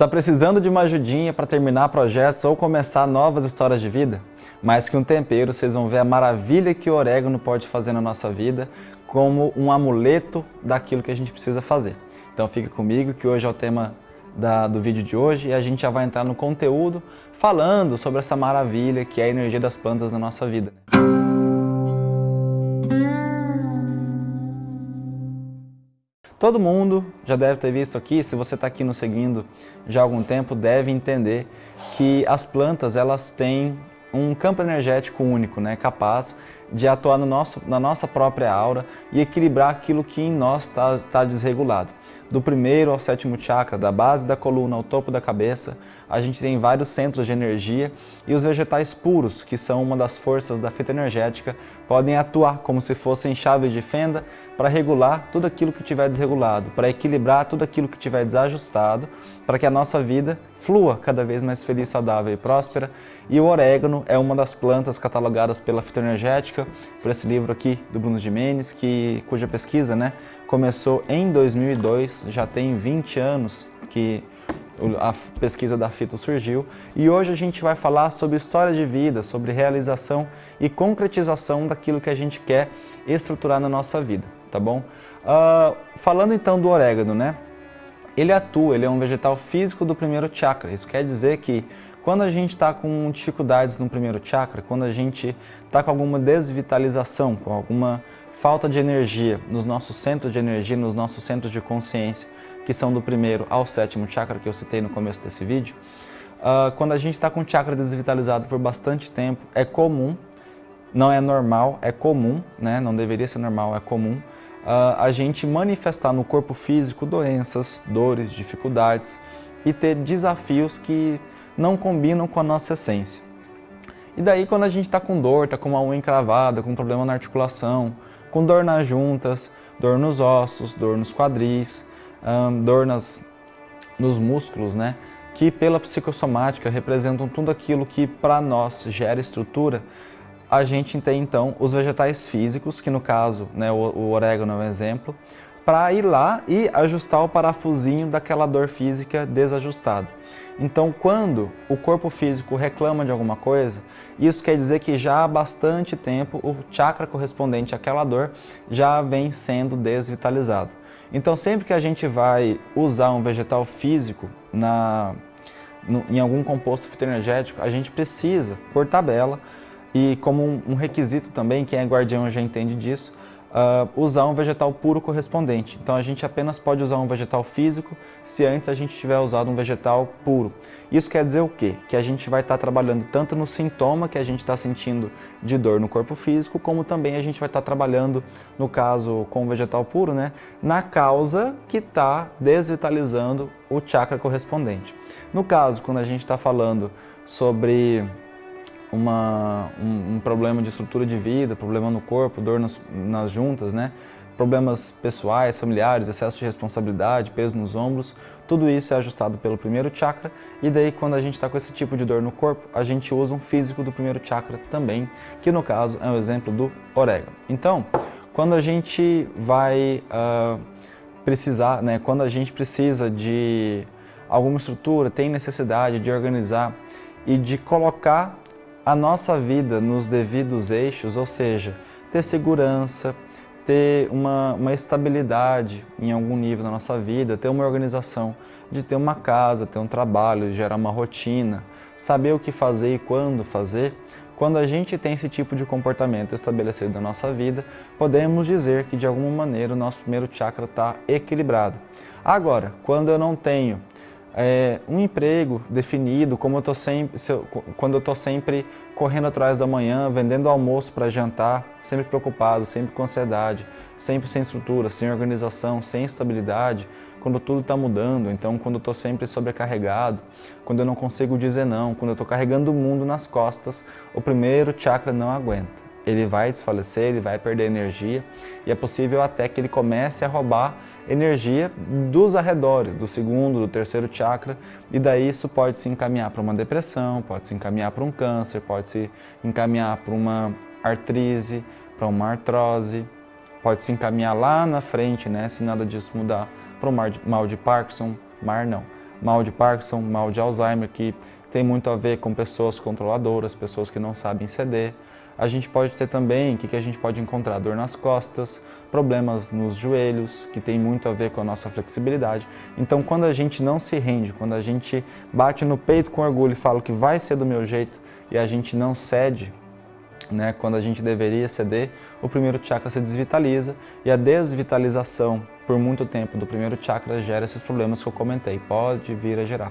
Tá precisando de uma ajudinha para terminar projetos ou começar novas histórias de vida? Mais que um tempero, vocês vão ver a maravilha que o orégano pode fazer na nossa vida como um amuleto daquilo que a gente precisa fazer. Então fica comigo que hoje é o tema da, do vídeo de hoje e a gente já vai entrar no conteúdo falando sobre essa maravilha que é a energia das plantas na nossa vida. Todo mundo já deve ter visto aqui, se você está aqui nos seguindo já há algum tempo, deve entender que as plantas elas têm um campo energético único, né, capaz de atuar no nosso, na nossa própria aura e equilibrar aquilo que em nós está tá desregulado do primeiro ao sétimo chakra, da base da coluna ao topo da cabeça, a gente tem vários centros de energia e os vegetais puros, que são uma das forças da fita energética, podem atuar como se fossem chaves de fenda para regular tudo aquilo que tiver desregulado, para equilibrar tudo aquilo que tiver desajustado, para que a nossa vida flua cada vez mais feliz, saudável e próspera. E o orégano é uma das plantas catalogadas pela fitoenergética, por esse livro aqui do Bruno Jimenez, que, cuja pesquisa né, começou em 2002, já tem 20 anos que a pesquisa da Fito surgiu e hoje a gente vai falar sobre história de vida, sobre realização e concretização daquilo que a gente quer estruturar na nossa vida, tá bom? Uh, falando então do orégano, né? Ele atua, ele é um vegetal físico do primeiro chakra. Isso quer dizer que quando a gente está com dificuldades no primeiro chakra, quando a gente está com alguma desvitalização, com alguma falta de energia nos nossos centros de energia, nos nossos centros de consciência, que são do primeiro ao sétimo chakra que eu citei no começo desse vídeo, uh, quando a gente está com o chakra desvitalizado por bastante tempo, é comum, não é normal, é comum, né? não deveria ser normal, é comum, a gente manifestar no corpo físico doenças, dores, dificuldades e ter desafios que não combinam com a nossa essência. E daí quando a gente está com dor, está com uma unha encravada, com problema na articulação, com dor nas juntas, dor nos ossos, dor nos quadris, dor nas, nos músculos, né? que pela psicossomática representam tudo aquilo que para nós gera estrutura, a gente tem então os vegetais físicos, que no caso né, o, o orégano é um exemplo, para ir lá e ajustar o parafusinho daquela dor física desajustada. Então, quando o corpo físico reclama de alguma coisa, isso quer dizer que já há bastante tempo o chakra correspondente àquela dor já vem sendo desvitalizado. Então, sempre que a gente vai usar um vegetal físico na, no, em algum composto fitoenergético, a gente precisa, por tabela, e como um, requisito também, quem é guardião já entende disso, uh, usar um vegetal puro correspondente. Então a gente apenas pode usar um vegetal físico se antes a gente tiver usado um vegetal puro. Isso quer dizer o quê? Que a gente vai estar tá trabalhando tanto no sintoma que a gente está sentindo de dor no corpo físico, como também a gente vai estar tá trabalhando, no caso com o vegetal puro, né, na causa que está desvitalizando o chakra correspondente. No caso, quando a gente está falando sobre uma, um, um, problema de estrutura de vida, problema no corpo, dor nas, juntas, né? problemas pessoais, familiares, excesso de responsabilidade, peso nos ombros, tudo isso é ajustado pelo primeiro chakra e daí quando a gente está com esse tipo de dor no corpo, a gente usa um físico do primeiro chakra também, que no caso é um exemplo do orégano. Então, quando a gente vai uh, precisar, né, quando a gente precisa de alguma estrutura, tem necessidade de organizar e de colocar a nossa vida nos devidos eixos, ou seja, ter segurança, ter uma, uma estabilidade em algum nível na nossa vida, ter uma organização, de ter uma casa, ter um trabalho, gerar uma rotina, saber o que fazer e quando fazer, quando a gente tem esse tipo de comportamento estabelecido na nossa vida, podemos dizer que de alguma maneira o nosso primeiro chakra está equilibrado. Agora, quando eu não tenho é, um emprego definido, como eu tô sempre, eu, quando eu estou sempre correndo atrás da manhã, vendendo almoço para jantar, sempre preocupado, sempre com ansiedade, sempre sem estrutura, sem organização, sem estabilidade, quando tudo está mudando, então quando eu estou sempre sobrecarregado, quando eu não consigo dizer não, quando eu estou carregando o mundo nas costas, o primeiro chakra não aguenta ele vai desfalecer, ele vai perder energia e é possível até que ele comece a roubar energia dos arredores, do segundo, do terceiro chakra e daí isso pode se encaminhar para uma depressão, pode se encaminhar para um câncer, pode se encaminhar para uma artrise, para uma artrose, pode se encaminhar lá na frente, né, se nada disso mudar, para o mal de Parkinson, mar não. mal de Parkinson, mal de Alzheimer, que tem muito a ver com pessoas controladoras, pessoas que não sabem ceder. A gente pode ter também, o que, que a gente pode encontrar? Dor nas costas, problemas nos joelhos, que tem muito a ver com a nossa flexibilidade. Então, quando a gente não se rende, quando a gente bate no peito com orgulho e fala que vai ser do meu jeito e a gente não cede, né, quando a gente deveria ceder, o primeiro chakra se desvitaliza e a desvitalização por muito tempo do primeiro chakra gera esses problemas que eu comentei, pode vir a gerar.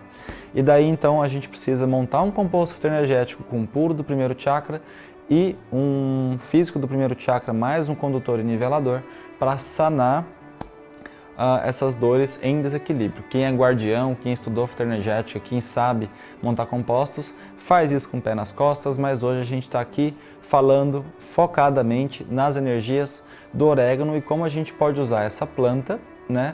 E daí então a gente precisa montar um composto fitoenergético com puro do primeiro chakra e um físico do primeiro chakra mais um condutor e nivelador para sanar uh, essas dores em desequilíbrio. Quem é guardião, quem estudou fitoenergética, quem sabe montar compostos, faz isso com o pé nas costas, mas hoje a gente está aqui falando focadamente nas energias do orégano e como a gente pode usar essa planta, né,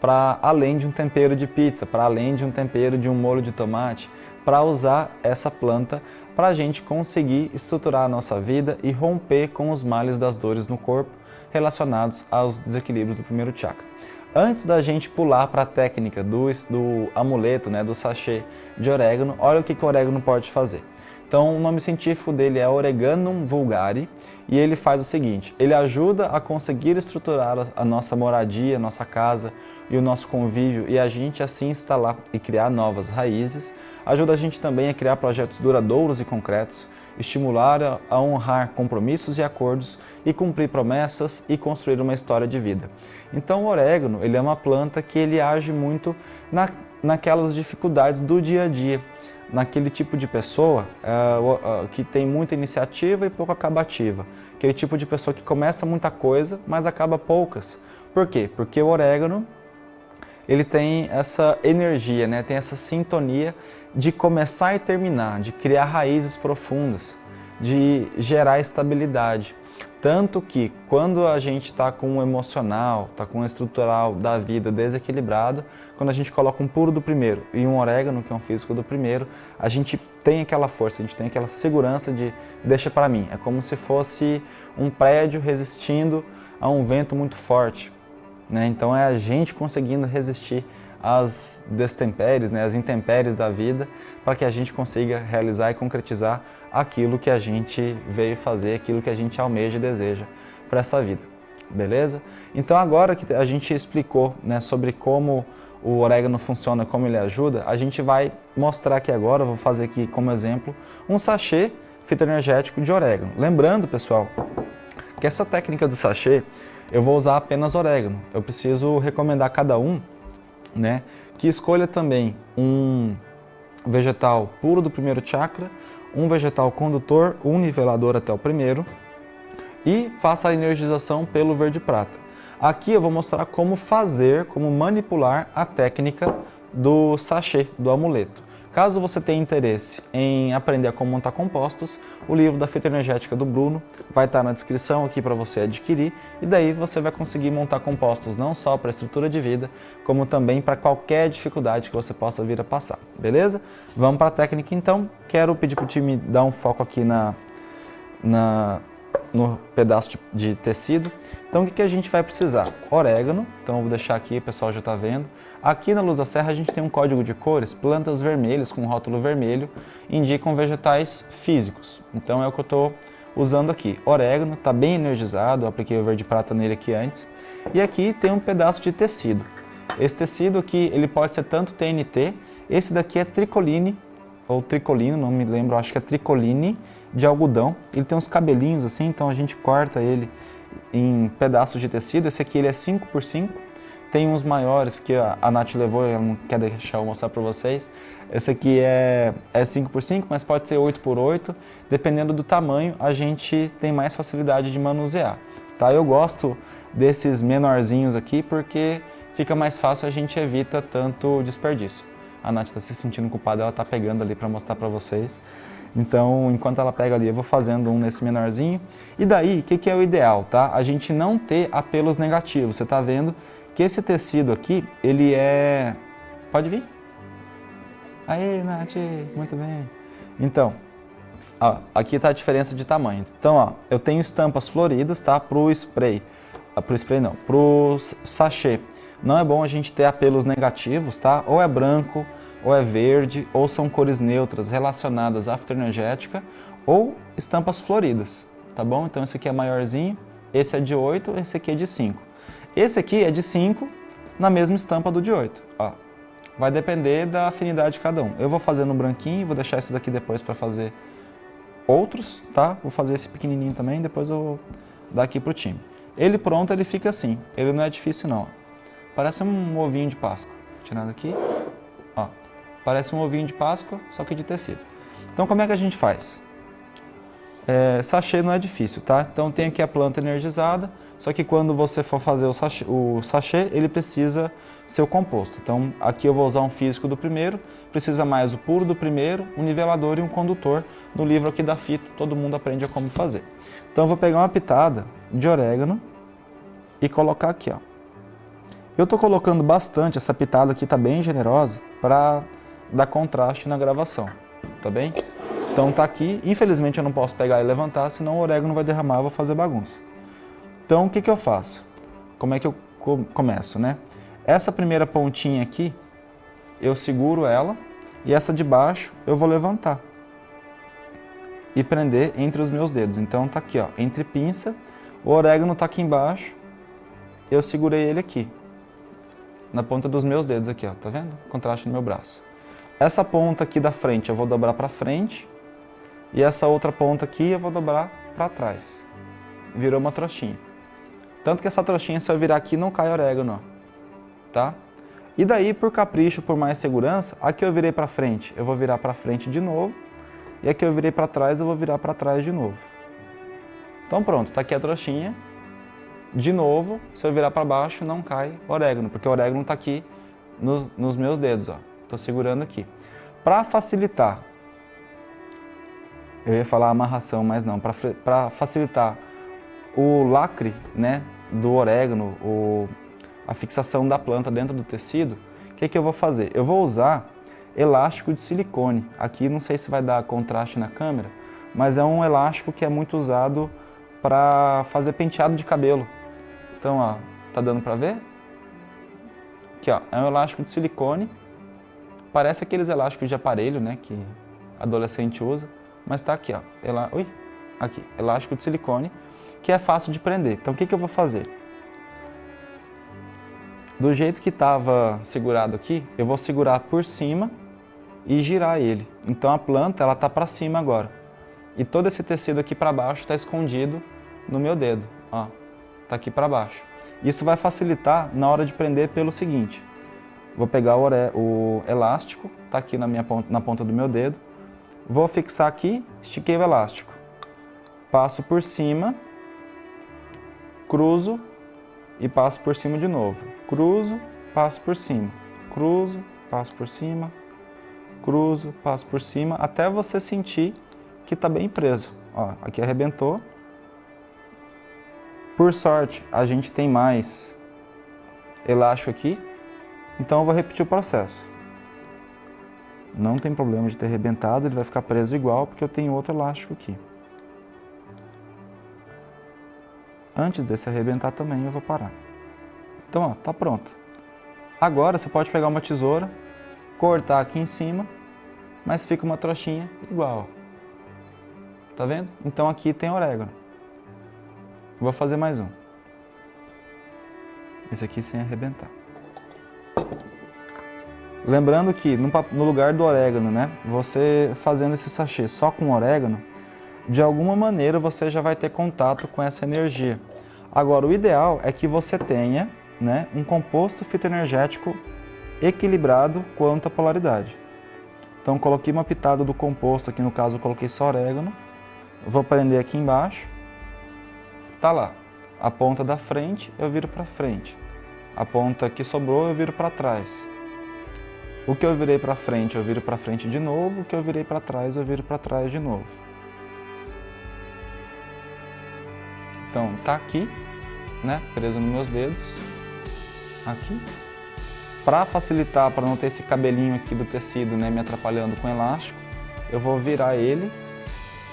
para além de um tempero de pizza, para além de um tempero de um molho de tomate, para usar essa planta para a gente conseguir estruturar a nossa vida e romper com os males das dores no corpo relacionados aos desequilíbrios do primeiro chakra. Antes da gente pular para a técnica do, do amuleto, né, do sachê de orégano, olha o que, que o orégano pode fazer. Então, o nome científico dele é Oreganum vulgare e ele faz o seguinte, ele ajuda a conseguir estruturar a nossa moradia, a nossa casa e o nosso convívio e a gente assim instalar e criar novas raízes. Ajuda a gente também a criar projetos duradouros e concretos, estimular a honrar compromissos e acordos e cumprir promessas e construir uma história de vida. Então, o orégano ele é uma planta que ele age muito na, naquelas dificuldades do dia a dia naquele tipo de pessoa uh, que tem muita iniciativa e pouco acabativa. Aquele tipo de pessoa que começa muita coisa, mas acaba poucas. Por quê? Porque o orégano ele tem essa energia, né? tem essa sintonia de começar e terminar, de criar raízes profundas, de gerar estabilidade. Tanto que quando a gente está com o emocional, está com o estrutural da vida desequilibrado, quando a gente coloca um puro do primeiro e um orégano, que é um físico do primeiro, a gente tem aquela força, a gente tem aquela segurança de deixa para mim. É como se fosse um prédio resistindo a um vento muito forte. Né? Então é a gente conseguindo resistir às destempéries, né? às intempéries da vida, para que a gente consiga realizar e concretizar aquilo que a gente veio fazer, aquilo que a gente almeja e deseja para essa vida. Beleza? Então agora que a gente explicou né, sobre como o orégano funciona, como ele ajuda, a gente vai mostrar aqui agora, vou fazer aqui como exemplo, um sachê fitoenergético de orégano. Lembrando, pessoal, que essa técnica do sachê, eu vou usar apenas orégano. Eu preciso recomendar a cada um né, que escolha também um vegetal puro do primeiro chakra, um vegetal condutor, um nivelador até o primeiro e faça a energização pelo verde prata. Aqui eu vou mostrar como fazer, como manipular a técnica do sachê, do amuleto. Caso você tenha interesse em aprender a como montar compostos, o livro da fita energética do Bruno vai estar na descrição aqui para você adquirir e daí você vai conseguir montar compostos não só para estrutura de vida, como também para qualquer dificuldade que você possa vir a passar, beleza? Vamos para a técnica então. Quero pedir para o time dar um foco aqui na, na, no pedaço de, de, tecido. Então o que, que a gente vai precisar? Orégano, então eu vou deixar aqui, o pessoal já está vendo. Aqui na Luz da Serra a gente tem um código de cores, plantas vermelhas com rótulo vermelho, indicam vegetais físicos. Então é o que eu estou usando aqui. Orégano, está bem energizado, eu apliquei o verde prata nele aqui antes. E aqui tem um pedaço de tecido. Esse tecido aqui, ele pode ser tanto TNT, esse daqui é tricoline, ou tricolino, não me lembro, acho que é tricoline, de algodão. Ele tem uns cabelinhos assim, então a gente corta ele em pedaços de tecido. Esse aqui ele é 5 por 5 Tem uns maiores que a, a Nath levou, ela não quer deixar eu mostrar para vocês. Esse aqui é, é 5 por 5 mas pode ser 8 por 8 Dependendo do tamanho, a gente tem mais facilidade de manusear. Tá? Eu gosto desses menorzinhos aqui porque fica mais fácil, a gente evita tanto desperdício. A Nath está se sentindo culpada, ela está pegando ali para mostrar para vocês. Então, enquanto ela pega ali, eu vou fazendo um nesse menorzinho. E daí, o que, que é o ideal, tá? A gente não ter apelos negativos. Você está vendo que esse tecido aqui, ele é... Pode vir? Aí, Nath, muito bem. Então, ó, aqui está a diferença de tamanho. Então, ó, eu tenho estampas floridas, tá? Para o spray. Ah, para o spray não, para o sachê. Não é bom a gente ter apelos negativos, tá? Ou é branco, ou é verde, ou são cores neutras relacionadas à fitoenergética, ou estampas floridas, tá bom? Então esse aqui é maiorzinho, esse é de 8, esse aqui é de 5. Esse aqui é de 5, na mesma estampa do de 8, ó. Vai depender da afinidade de cada um. Eu vou fazer no branquinho, vou deixar esses aqui depois para fazer outros, tá? Vou fazer esse pequenininho também, depois eu vou dar aqui pro time. Ele pronto, ele fica assim, ele não é difícil não. Parece um ovinho de Páscoa. Tirando aqui, ó. Parece um ovinho de Páscoa, só que de tecido. Então como é que a gente faz? É, sachê não é difícil, tá? Então tem aqui a planta energizada, só que quando você for fazer o sachê, o sachê, ele precisa ser o composto. Então aqui eu vou usar um físico do primeiro, precisa mais o puro do primeiro, um nivelador e um condutor. No livro aqui da Fito, todo mundo aprende a como fazer. Então eu vou pegar uma pitada de orégano e colocar aqui, ó. Eu estou colocando bastante, essa pitada aqui está bem generosa, para dar contraste na gravação, tá bem? Então tá aqui, infelizmente eu não posso pegar e levantar, senão o orégano vai derramar, eu vou fazer bagunça. Então o que, que eu faço? Como é que eu começo, né? Essa primeira pontinha aqui, eu seguro ela e essa de baixo eu vou levantar e prender entre os meus dedos. Então tá aqui, ó, entre pinça, o orégano tá aqui embaixo, eu segurei ele aqui, na ponta dos meus dedos aqui, ó, tá vendo? Contraste no meu braço. Essa ponta aqui da frente eu vou dobrar para frente e essa outra ponta aqui eu vou dobrar para trás. Virou uma trouxinha. Tanto que essa trouxinha, se eu virar aqui, não cai orégano, ó. tá? E daí, por capricho, por mais segurança, aqui eu virei para frente, eu vou virar para frente de novo, e aqui eu virei para trás, eu vou virar para trás de novo. Então pronto, tá aqui a trouxinha. De novo, se eu virar para baixo, não cai orégano, porque o orégano está aqui no, nos meus dedos, ó. Tô segurando aqui. Para facilitar, eu ia falar amarração, mas não, para facilitar o lacre né, do orégano, o, a fixação da planta dentro do tecido, o que, que eu vou fazer? Eu vou usar elástico de silicone. Aqui não sei se vai dar contraste na câmera, mas é um elástico que é muito usado para fazer penteado de cabelo. Então, ó, tá dando para ver? Aqui, ó, é um elástico de silicone. Parece aqueles elásticos de aparelho, né, que adolescente usa, mas tá aqui, ó, ela, ui, aqui, elástico de silicone que é fácil de prender. Então o que, que eu vou fazer? Do jeito que estava segurado aqui, eu vou segurar por cima e girar ele. Então a planta ela está para cima agora. E todo esse tecido aqui para baixo está escondido no meu dedo. Ó, tá aqui para baixo. Isso vai facilitar na hora de prender pelo seguinte. Vou pegar o, elástico, tá aqui na, minha ponta, na ponta do meu dedo. Vou fixar aqui, estiquei o elástico. Passo por cima cruzo e passo por cima de novo. Cruzo, passo por cima. Cruzo, passo por cima. Cruzo, passo por cima, até você sentir que está bem preso. Ó, aqui arrebentou. Por sorte, a gente tem mais elástico aqui, então eu vou repetir o processo. Não tem problema de ter arrebentado, ele vai ficar preso igual, porque eu tenho outro elástico aqui. Antes desse arrebentar também eu vou parar. Então, ó, tá pronto. Agora você pode pegar uma tesoura, cortar aqui em cima, mas fica uma trouxinha igual. Tá vendo? Então aqui tem orégano. Vou fazer mais um. Esse aqui sem arrebentar. Lembrando que no lugar do orégano, né, você fazendo esse sachê só com orégano, de alguma maneira você já vai ter contato com essa energia. Agora, o ideal é que você tenha né, um composto fitoenergético equilibrado quanto à polaridade. Então, coloquei uma pitada do composto, aqui no caso eu coloquei só orégano, vou prender aqui embaixo, tá lá. A ponta da frente eu viro para frente, a ponta que sobrou eu viro para trás. O que eu virei para frente eu viro para frente de novo, o que eu virei para trás eu viro para trás de novo. Então, tá aqui, né, preso nos meus dedos, aqui. Para facilitar, para não ter esse cabelinho aqui do tecido, né, me atrapalhando com elástico, eu vou virar ele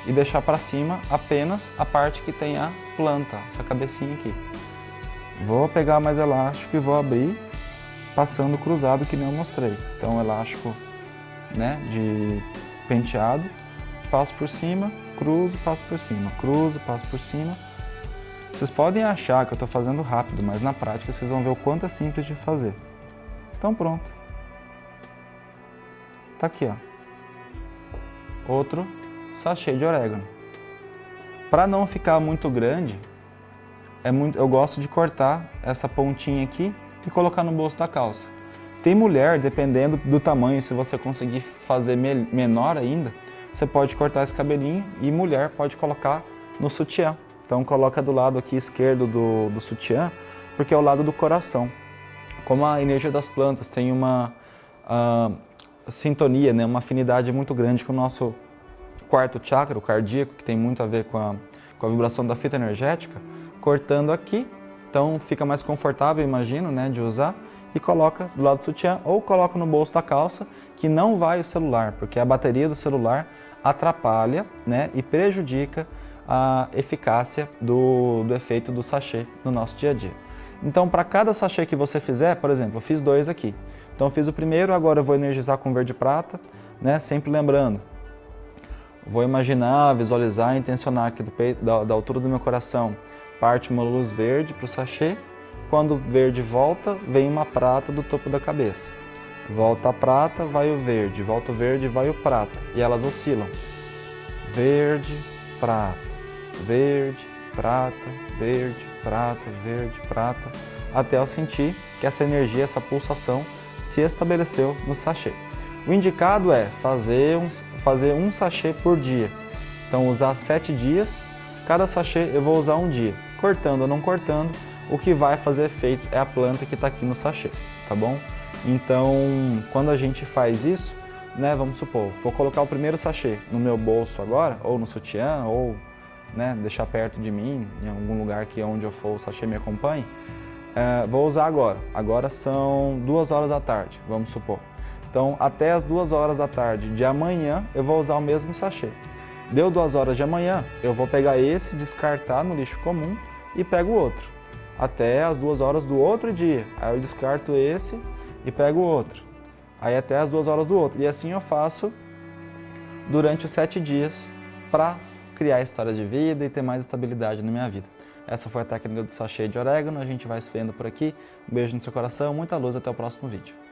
e deixar para cima apenas a parte que tem a planta, essa cabecinha aqui. Vou pegar mais elástico e vou abrir passando cruzado que nem eu mostrei. Então elástico né, de penteado, passo por cima, cruzo, passo por cima, cruzo, passo por cima. Vocês podem achar que eu estou fazendo rápido, mas na prática vocês vão ver o quanto é simples de fazer. Então pronto. Tá aqui, ó. Outro sachê de orégano. Para não ficar muito grande, é muito, eu gosto de cortar essa pontinha aqui e colocar no bolso da calça. Tem mulher, dependendo do tamanho, se você conseguir fazer me menor ainda, você pode cortar esse cabelinho e mulher pode colocar no sutiã. Então coloca do lado aqui esquerdo do, do sutiã, porque é o lado do coração. Como a energia das plantas tem uma uh, sintonia, né, uma afinidade muito grande com o nosso quarto chakra, o cardíaco, que tem muito a ver com a, com a vibração da fita energética, cortando aqui, então fica mais confortável, imagino, né, de usar, e coloca do lado do sutiã ou coloca no bolso da calça, que não vai o celular, porque a bateria do celular atrapalha né, e prejudica a eficácia do, do efeito do sachê no nosso dia a dia. Então, para cada sachê que você fizer, por exemplo, eu fiz dois aqui. Então, eu fiz o primeiro, agora eu vou energizar com verde prata, né? sempre lembrando. Vou imaginar, visualizar, intencionar aqui do peito, da, da altura do meu coração, parte uma luz verde para o sachê. Quando o verde volta, vem uma prata do topo da cabeça. Volta a prata, vai o verde, volta o verde, vai o prata. E elas oscilam. Verde, prata, verde, prata, verde, prata, verde, prata, até eu sentir que essa energia, essa pulsação se estabeleceu no sachê. O indicado é fazer um, fazer um sachê por dia. Então usar sete dias, cada sachê eu vou usar um dia. Cortando ou não cortando, o que vai fazer efeito é a planta que está aqui no sachê, tá bom? Então, quando a gente faz isso, né, vamos supor, vou colocar o primeiro sachê no meu bolso agora, ou no sutiã, ou né, deixar perto de mim, em algum lugar que onde eu for o sachê me acompanhe, é, vou usar agora. Agora são duas horas da tarde, vamos supor. Então, até as duas horas da tarde de amanhã, eu vou usar o mesmo sachê. Deu duas horas de amanhã, eu vou pegar esse, descartar no lixo comum e pego o outro. Até as duas horas do outro dia, aí eu descarto esse e pego o outro. Aí até as duas horas do outro. E assim eu faço durante os sete dias para criar histórias de vida e ter mais estabilidade na minha vida. Essa foi a técnica do sachê de orégano, a gente vai se vendo por aqui. Um beijo no seu coração, muita luz, até o próximo vídeo.